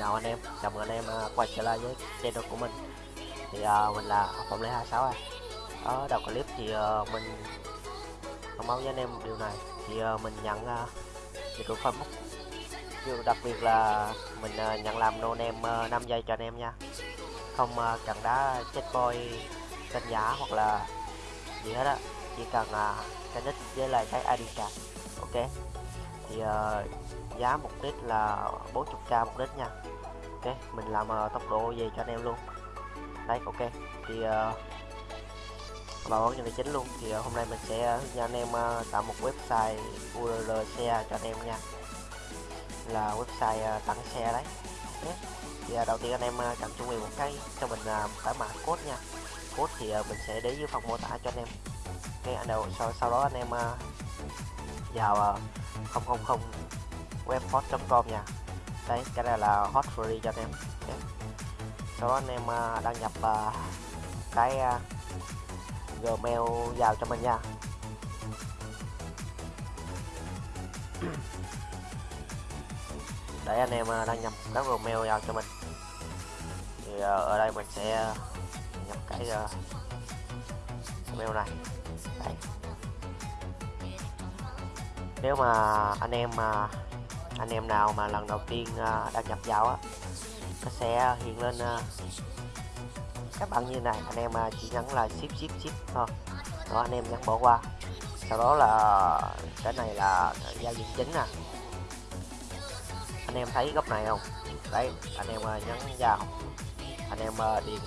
chào anh em chào mừng anh em à, quay trở lại với channel của mình. Thì uh, mình là phạm lê 26 à. Ở đầu clip thì uh, mình thông báo với anh em điều này. Thì uh, mình nhận uh, dịch vụ Facebook. Điều đặc biệt là mình uh, nhận làm nô em uh, 5 giây cho anh em nha. Không uh, cần đá chết boy kênh giả hoặc là gì hết á. Chỉ cần uh, cái nick với lại cái ID card. Ok. Thì uh, giá mục đích là 40k một đích nha ok mình làm uh, tốc độ về cho anh em luôn. Đấy ok. Thì uh, vào vấn đề chính luôn. Thì uh, hôm nay mình sẽ hướng dẫn anh em uh, tạo một website URL xe cho anh em nha. Là website uh, tặng xe đấy. Okay. thì uh, đầu tiên anh em uh, cần chuẩn bị một cái cho mình uh, tải mã code nha. Code thì uh, mình sẽ để dưới phần mô tả cho anh em. Cái anh đầu sau, sau đó anh em uh, vào uh, 000 webhot.com nha đấy, cái này là hot free cho anh em sau đó anh em đăng nhập cái gmail vào cho mình nha. Để anh em đăng nhập các gmail vào cho mình. Thì à, ở đây mình sẽ à, nhập cái à, gmail này. Đấy. nếu mà anh em mà anh em nào mà lần đầu tiên ờ, đăng nhập vào á, nó sẽ hiện lên ờ, các bạn như này. Anh em ờ, chỉ nhấn là ship ship ship thôi. Đó, anh em nhấn bỏ qua. Sau đó là, cái này là giao diện chính nè. Anh em thấy góc này không? Đấy, anh em nhấn vào. Anh em điền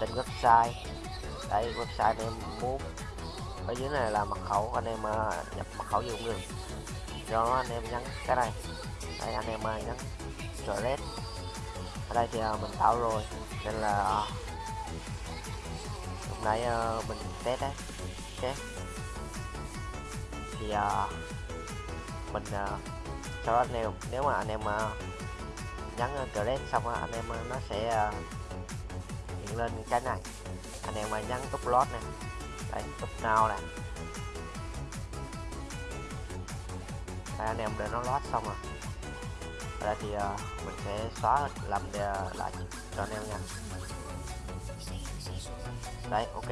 tên website. Đấy, website anh em muốn. Ở dưới này là mật khẩu, anh em nhập mật khẩu vô cũng được do anh em nhấn cái này. Đây anh em uh, nhấn create ở đây thì uh, mình tạo rồi nên là uh, lúc nãy uh, mình test đấy ok thì uh, mình uh, sau đó anh em nếu mà anh em uh, nhấn uh, create xong uh, anh em uh, nó sẽ uh, hiện lên cái này. Anh em uh, nhấn lót này đây tuck nào này. Đây anh em để nó load xong rồi. Ở đây thì uh, mình sẽ xóa làm để, uh, lại cho anh em nha. Đấy ok.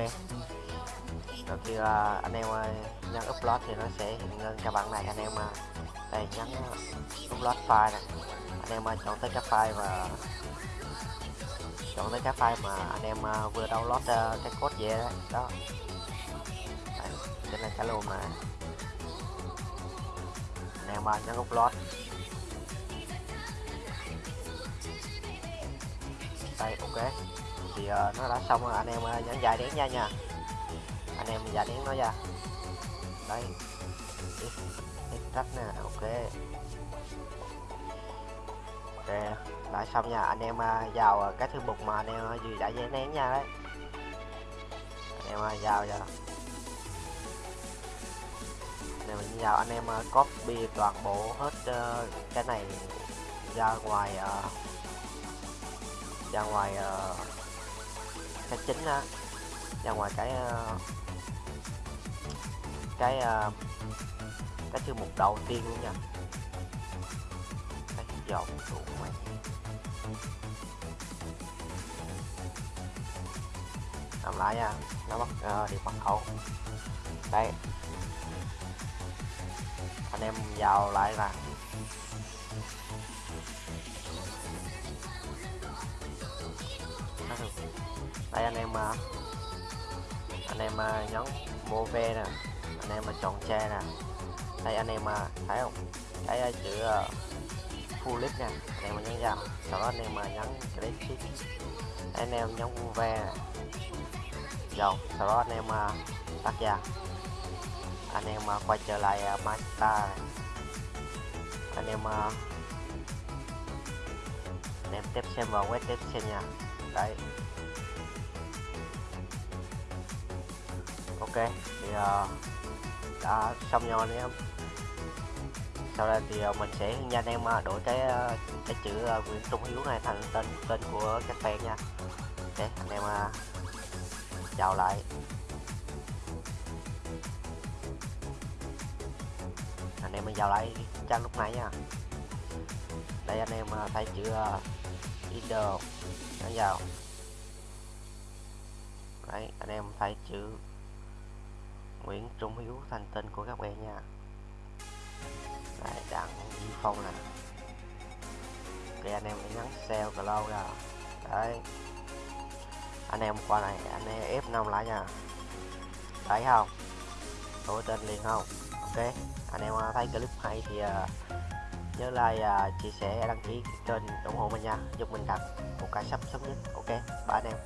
Rồi khi uh, anh em uh, nhấn upload thì nó sẽ hiện lên cái bảng này. Anh em uh, đây nhấn upload file này. Anh em uh, chọn tới cái file và chọn tới cái file mà anh em uh, vừa download uh, cái code về đấy. Đó. Đây, trên là cái luôn mà anh em uh, gốc lót. Đây ok. Thì uh, nó đã xong rồi. Anh em uh, nhấn dài đen nha nha. Anh em dài đen nó ra đây. Extract nè. Ok. Ok đã xong nha. Anh em uh, vào ờ, cái thư mục mà anh em uh, vừa đã giấy nén nha đấy. Anh em uh, vào vào anh mình vào anh em uh, copy toàn bộ hết uh, cái này ra ngoài uh, ra ngoài uh, cái chính á. Ra ngoài cái uh, cái uh, cái chương mục đầu tiên luôn nha. Cái dòng đủ mày. Làm lại nha nó bắt uh, điện mật khẩu đây anh em vào lại là đây anh em à, anh em à, nhấn mua ve nè. Anh em mà chọn tre nè. Đây anh em à, thấy không? Thấy chữ full list nè. Anh em nhấn vào. Sau đó anh em nhấn click anh em nhấn mua ve nè. Sau đó anh em tắt ra anh em à, quay trở lại à, master anh em à, anh em tiếp xem vào web tiếp xem nha. Đấy. Ok thì uh, đã xong rồi anh em. Sau đây thì uh, mình sẽ hướng dẫn em uh, đổi cái uh, cái chữ uh, Nguyễn Trung Hiếu này thành tên tên của các fan nha. Ok anh em uh, chào lại. Anh em mình vào lại trang lúc nãy nha. Đây anh em à, thấy chữ idol vào. Đấy, anh em thấy chữ Nguyễn Trung Hiếu thành tên của các bạn nha. Đấy, đặng Di Phong nè. Ok anh em hãy nhấn sell lâu ra. Đấy. Anh em qua này, anh em F5 lại nha. Thấy không? Đổi tên liền không? Ok anh em à, thấy clip hay thì à, nhớ like à, chia sẻ, đăng ký kênh ủng hộ mình nha. Giúp mình đặt một cái sắp sớm nhất. Ok, bye anh em.